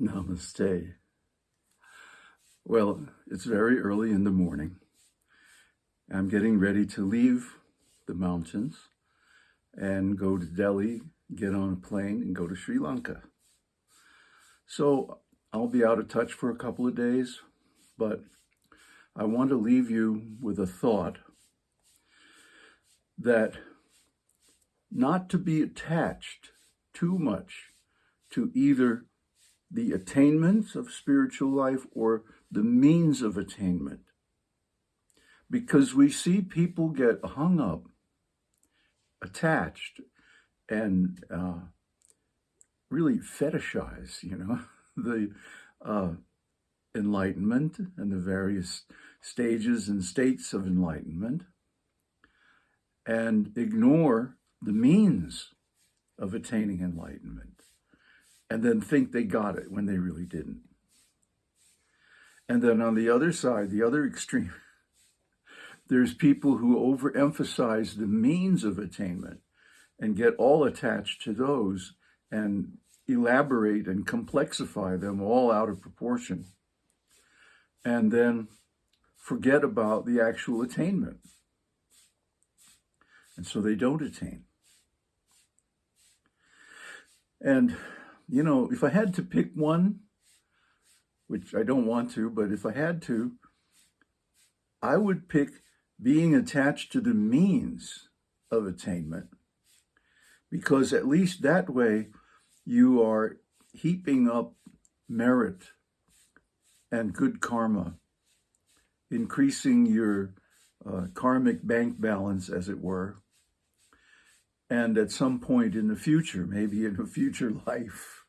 Namaste. Well, it's very early in the morning. I'm getting ready to leave the mountains and go to Delhi, get on a plane and go to Sri Lanka. So I'll be out of touch for a couple of days, but I want to leave you with a thought that not to be attached too much to either the attainments of spiritual life or the means of attainment. Because we see people get hung up, attached, and uh, really fetishize, you know, the uh, enlightenment and the various stages and states of enlightenment, and ignore the means of attaining enlightenment and then think they got it when they really didn't. And then on the other side, the other extreme, there's people who overemphasize the means of attainment and get all attached to those and elaborate and complexify them all out of proportion. And then forget about the actual attainment. And so they don't attain. And you know, if I had to pick one, which I don't want to, but if I had to, I would pick being attached to the means of attainment because at least that way you are heaping up merit and good karma, increasing your uh, karmic bank balance, as it were, and at some point in the future, maybe in a future life,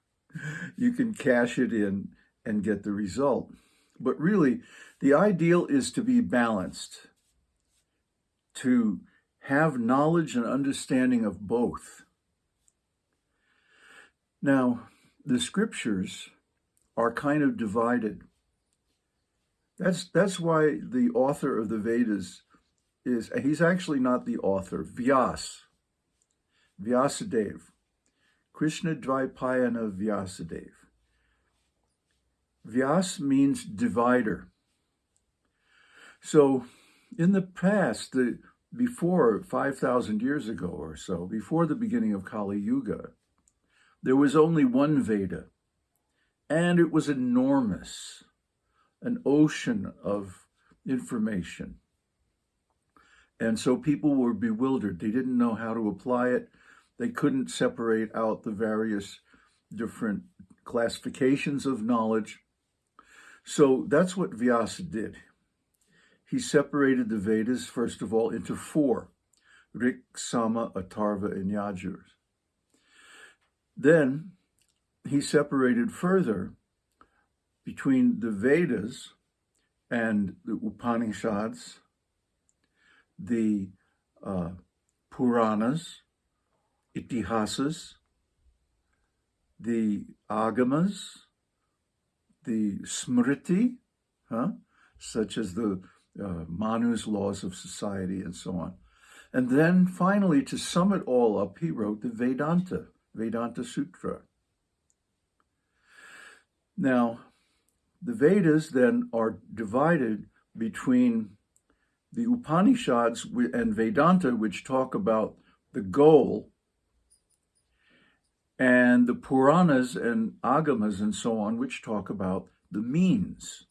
you can cash it in and get the result. But really, the ideal is to be balanced, to have knowledge and understanding of both. Now, the scriptures are kind of divided. That's, that's why the author of the Vedas is, he's actually not the author, Vyas, Vyasadeva, Krishna Dvaipayana Vyasadeva. Vyas means divider. So in the past, the, before 5,000 years ago or so, before the beginning of Kali Yuga, there was only one Veda, and it was enormous, an ocean of information. And so people were bewildered. They didn't know how to apply it. They couldn't separate out the various different classifications of knowledge. So that's what Vyasa did. He separated the Vedas, first of all, into four, Rik, Sama, Atharva, and Yajur. Then he separated further between the Vedas and the Upanishads, the uh, Puranas, itihasas, the agamas, the smriti, huh? such as the uh, Manu's laws of society and so on. And then finally, to sum it all up, he wrote the Vedanta, Vedanta Sutra. Now, the Vedas then are divided between the Upanishads and Vedanta, which talk about the goal and the Puranas and Agamas and so on, which talk about the means.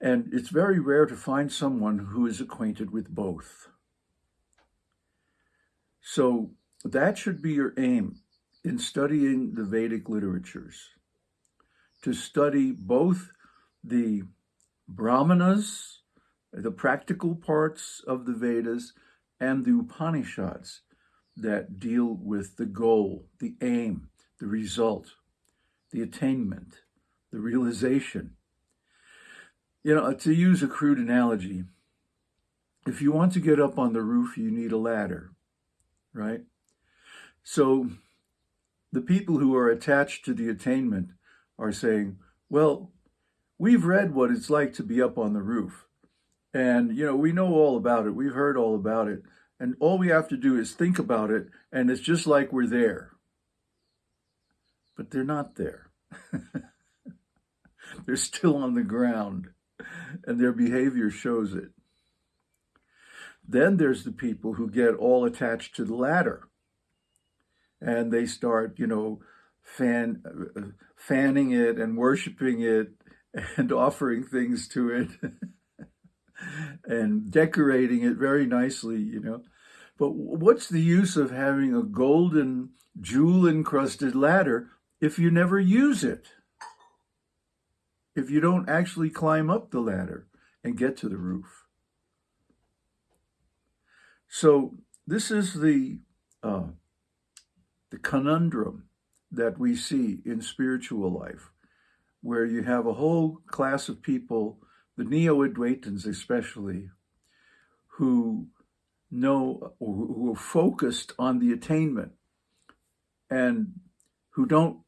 And it's very rare to find someone who is acquainted with both. So that should be your aim in studying the Vedic literatures, to study both the Brahmanas, the practical parts of the Vedas, and the Upanishads, that deal with the goal, the aim, the result, the attainment, the realization. You know, to use a crude analogy, if you want to get up on the roof, you need a ladder, right? So the people who are attached to the attainment are saying, well, we've read what it's like to be up on the roof. And, you know, we know all about it. We've heard all about it. And all we have to do is think about it, and it's just like we're there. but they're not there. they're still on the ground, and their behavior shows it. Then there's the people who get all attached to the ladder, and they start, you know, fan, uh, fanning it and worshiping it and offering things to it and decorating it very nicely, you know. But what's the use of having a golden jewel encrusted ladder if you never use it? If you don't actually climb up the ladder and get to the roof. So this is the uh, the conundrum that we see in spiritual life, where you have a whole class of people, the neo-Advaitins especially, who know or who are focused on the attainment and who don't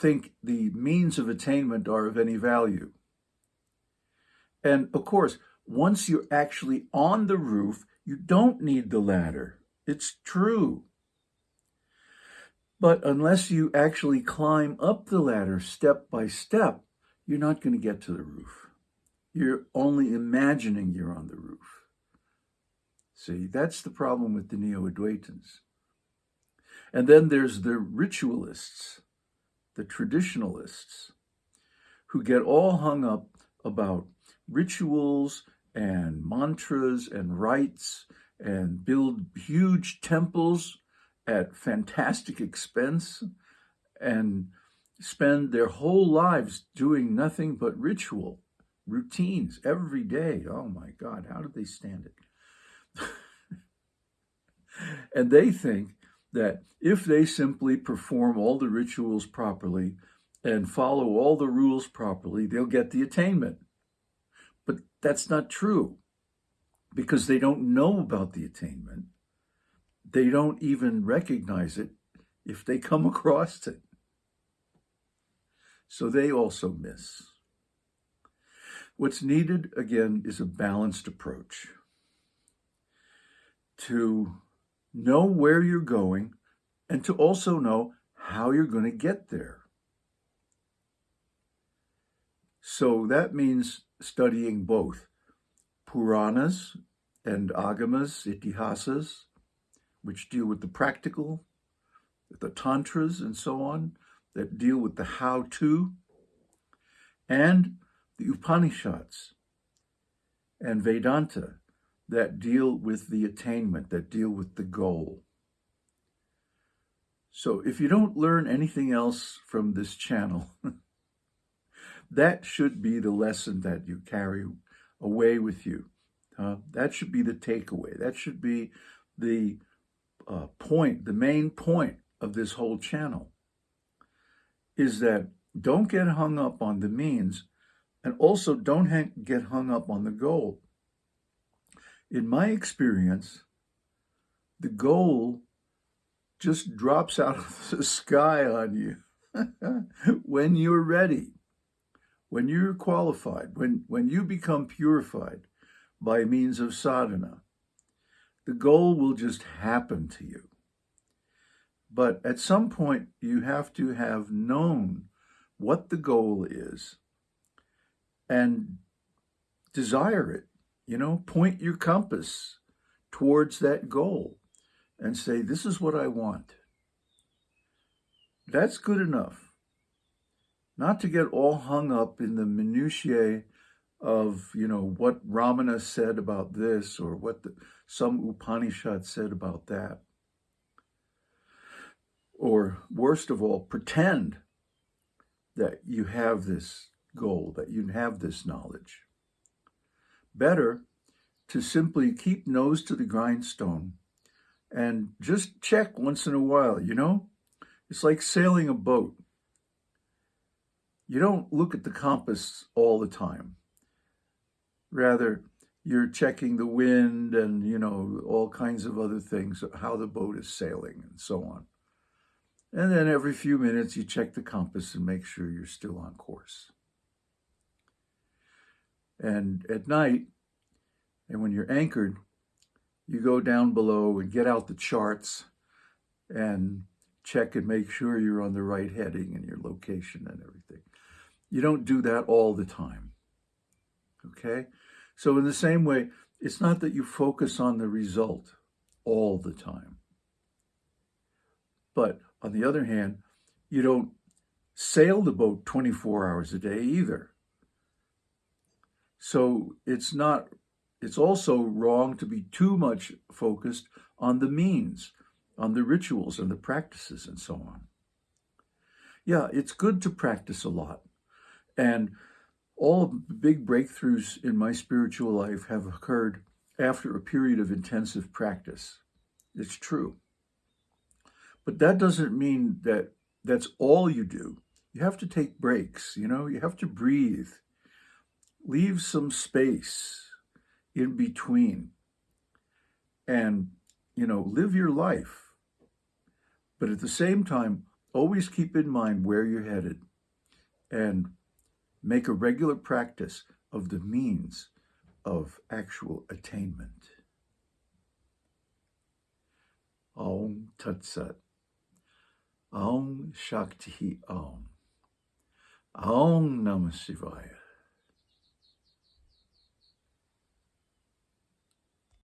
think the means of attainment are of any value. And of course, once you're actually on the roof, you don't need the ladder. It's true. But unless you actually climb up the ladder step by step, you're not going to get to the roof. You're only imagining you're on the roof. See, that's the problem with the Neo-Advaitins. And then there's the ritualists, the traditionalists, who get all hung up about rituals and mantras and rites and build huge temples at fantastic expense and spend their whole lives doing nothing but ritual, routines every day. Oh my God, how did they stand it? And they think that if they simply perform all the rituals properly and follow all the rules properly, they'll get the attainment. But that's not true because they don't know about the attainment they don't even recognize it if they come across it. So they also miss. What's needed, again, is a balanced approach to know where you're going and to also know how you're going to get there. So that means studying both Puranas and Agamas, Itihasas, which deal with the practical, the tantras and so on, that deal with the how-to, and the Upanishads and Vedanta that deal with the attainment, that deal with the goal. So if you don't learn anything else from this channel, that should be the lesson that you carry away with you. Uh, that should be the takeaway. That should be the uh, point, the main point of this whole channel is that don't get hung up on the means and also don't get hung up on the goal. In my experience, the goal just drops out of the sky on you when you're ready, when you're qualified, when, when you become purified by means of sadhana, the goal will just happen to you. But at some point, you have to have known what the goal is and desire it. You know, point your compass towards that goal and say, this is what I want. That's good enough. Not to get all hung up in the minutiae of, you know, what Ramana said about this or what the, some Upanishad said about that. Or worst of all, pretend that you have this goal, that you have this knowledge. Better to simply keep nose to the grindstone and just check once in a while, you know? It's like sailing a boat. You don't look at the compass all the time. Rather, you're checking the wind and, you know, all kinds of other things, how the boat is sailing and so on. And then every few minutes, you check the compass and make sure you're still on course. And at night, and when you're anchored, you go down below and get out the charts and check and make sure you're on the right heading and your location and everything. You don't do that all the time. Okay? So, in the same way, it's not that you focus on the result all the time. But on the other hand, you don't sail the boat 24 hours a day either. So it's not, it's also wrong to be too much focused on the means, on the rituals and the practices and so on. Yeah, it's good to practice a lot. And all the big breakthroughs in my spiritual life have occurred after a period of intensive practice. It's true. But that doesn't mean that that's all you do. You have to take breaks, you know, you have to breathe. Leave some space in between and, you know, live your life. But at the same time, always keep in mind where you're headed and make a regular practice of the means of actual attainment. Om Tat Sat. Om Shakti Om. Om Namah Shivaya.